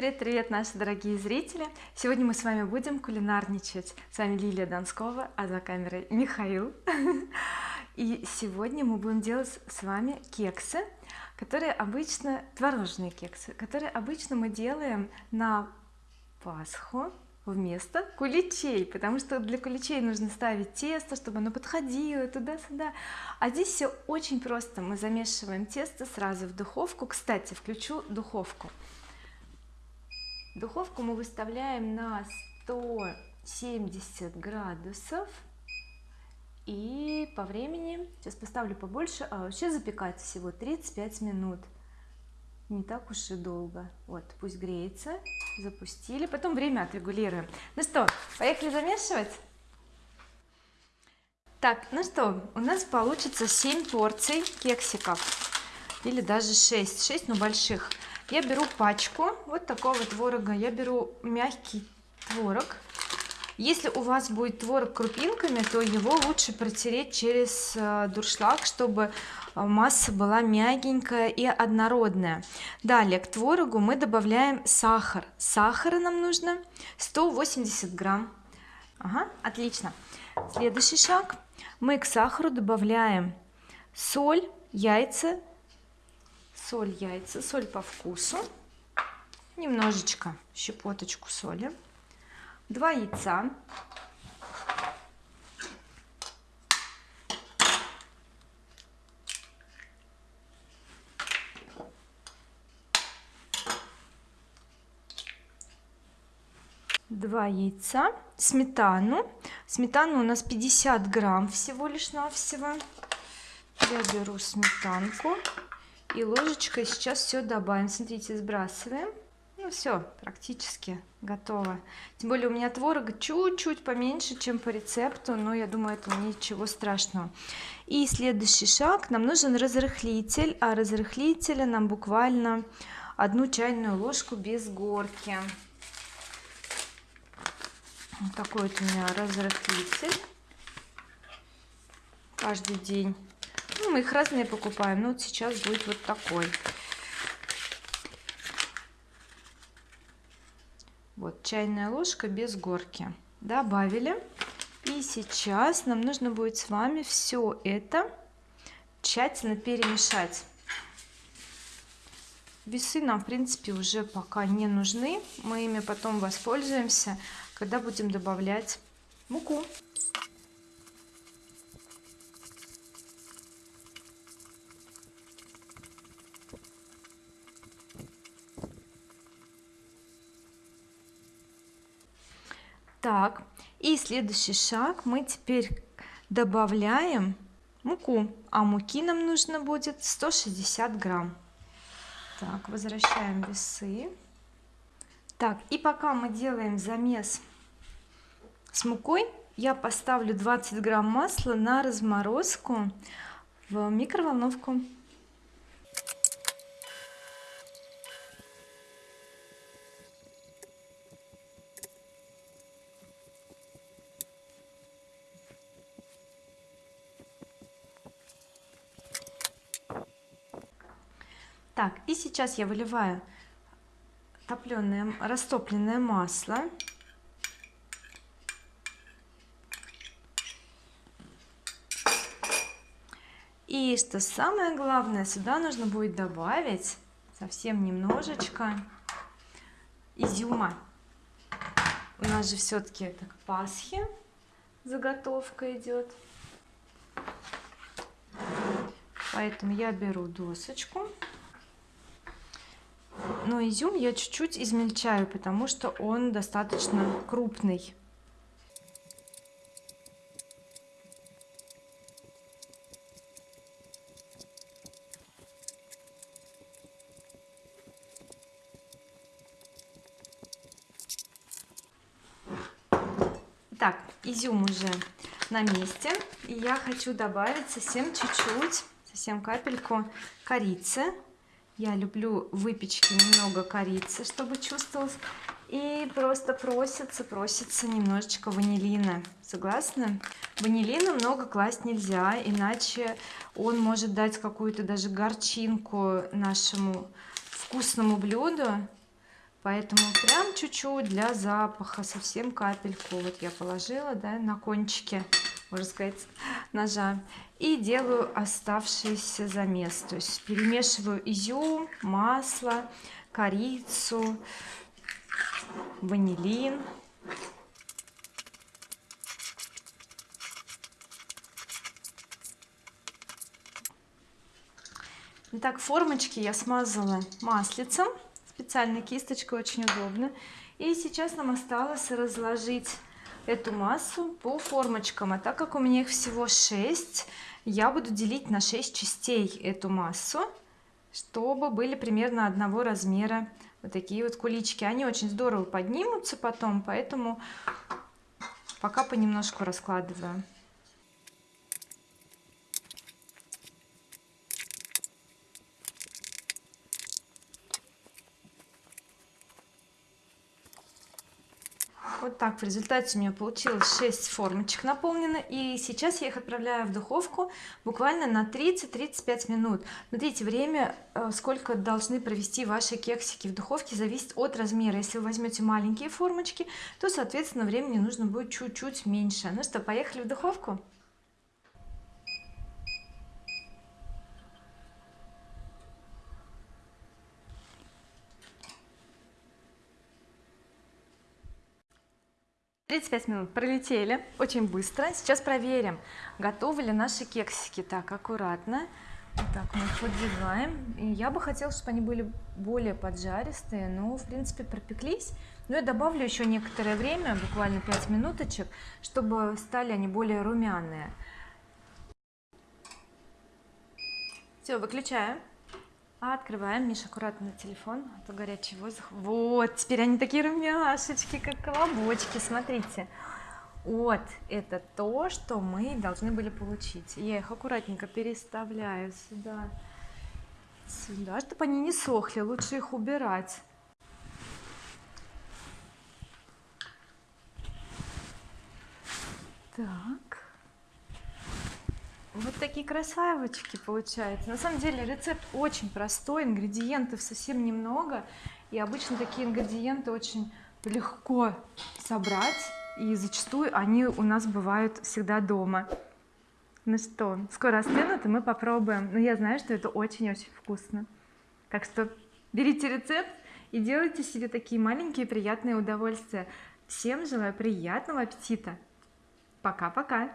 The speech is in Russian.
Привет-привет, наши дорогие зрители! Сегодня мы с вами будем кулинарничать. С вами Лилия Донскова, а за камерой Михаил. И сегодня мы будем делать с вами кексы, которые обычно, творожные кексы, которые обычно мы делаем на Пасху вместо куличей потому что для куличей нужно ставить тесто чтобы оно подходило туда-сюда а здесь все очень просто мы замешиваем тесто сразу в духовку кстати включу духовку духовку мы выставляем на 170 градусов. И по времени сейчас поставлю побольше а вообще запекать всего 35 минут. Не так уж и долго. Вот пусть греется. Запустили. Потом время отрегулируем. Ну что поехали замешивать? Так ну что у нас получится 7 порций кексиков. Или даже 6 6 но больших я беру пачку вот такого творога. Я беру мягкий творог. Если у вас будет творог крупинками то его лучше протереть через э, дуршлаг чтобы э, масса была мягенькая и однородная. Далее к творогу мы добавляем сахар. Сахара нам нужно 180 грамм. Ага, отлично. Следующий шаг. Мы к сахару добавляем соль яйца соль яйца соль по вкусу немножечко щепоточку соли два яйца два яйца сметану. Сметану у нас 50 грамм всего лишь навсего я беру сметанку и ложечкой сейчас все добавим. Смотрите сбрасываем. Ну все практически готово. Тем более у меня творога чуть-чуть поменьше чем по рецепту но я думаю это ничего страшного. И следующий шаг. Нам нужен разрыхлитель а разрыхлителя нам буквально одну чайную ложку без горки. Вот такой вот у меня разрыхлитель. Каждый день мы их разные покупаем. Но вот сейчас будет вот такой. Вот чайная ложка без горки. Добавили. И сейчас нам нужно будет с вами все это тщательно перемешать. Весы нам в принципе уже пока не нужны. Мы ими потом воспользуемся когда будем добавлять муку так и следующий шаг мы теперь добавляем муку. А муки нам нужно будет 160 грамм. Так возвращаем весы. Так и пока мы делаем замес с мукой я поставлю 20 грамм масла на разморозку в микроволновку так и сейчас я выливаю топленое растопленное масло. И что самое главное сюда нужно будет добавить совсем немножечко изюма. У нас же все-таки это к Пасхе заготовка идет поэтому я беру досочку но изюм я чуть-чуть измельчаю потому что он достаточно крупный. Так изюм уже на месте. И я хочу добавить совсем чуть-чуть совсем капельку корицы я люблю выпечки немного корицы чтобы чувствовалось. И просто просится просится немножечко ванилина. Согласны ванилина много класть нельзя иначе он может дать какую-то даже горчинку нашему вкусному блюду. Поэтому прям чуть-чуть для запаха совсем капельку. Вот я положила да, на кончике можно сказать ножа и делаю оставшийся замес то есть перемешиваю изюм масло корицу ванилин. Итак, формочки я смазала маслицем специальной кисточкой очень удобно. И сейчас нам осталось разложить эту массу по формочкам. А так как у меня их всего 6 я буду делить на 6 частей эту массу чтобы были примерно одного размера вот такие вот кулички. Они очень здорово поднимутся потом поэтому пока понемножку раскладываю вот так в результате у меня получилось 6 формочек наполнено и сейчас я их отправляю в духовку буквально на 30-35 минут. Смотрите время э, сколько должны провести ваши кексики в духовке зависит от размера. Если вы возьмете маленькие формочки то соответственно времени нужно будет чуть-чуть меньше. Ну что поехали в духовку 35 минут пролетели очень быстро. Сейчас проверим готовы ли наши кексики. Так аккуратно. Так мы их подвигаем и я бы хотела чтобы они были более поджаристые но в принципе пропеклись. Но я добавлю еще некоторое время буквально 5 минуточек чтобы стали они более румяные. Все выключаем открываем Миша аккуратно телефон а то горячий воздух. Вот теперь они такие румяшечки как колобочки смотрите. Вот это то что мы должны были получить. Я их аккуратненько переставляю сюда сюда чтобы они не сохли лучше их убирать. Так вот такие красавочки получаются. На самом деле рецепт очень простой ингредиентов совсем немного. И обычно такие ингредиенты очень легко собрать и зачастую они у нас бывают всегда дома. Ну что скоро остынут и мы попробуем. Но я знаю что это очень-очень вкусно. Так что берите рецепт и делайте себе такие маленькие приятные удовольствия. Всем желаю приятного аппетита. Пока-пока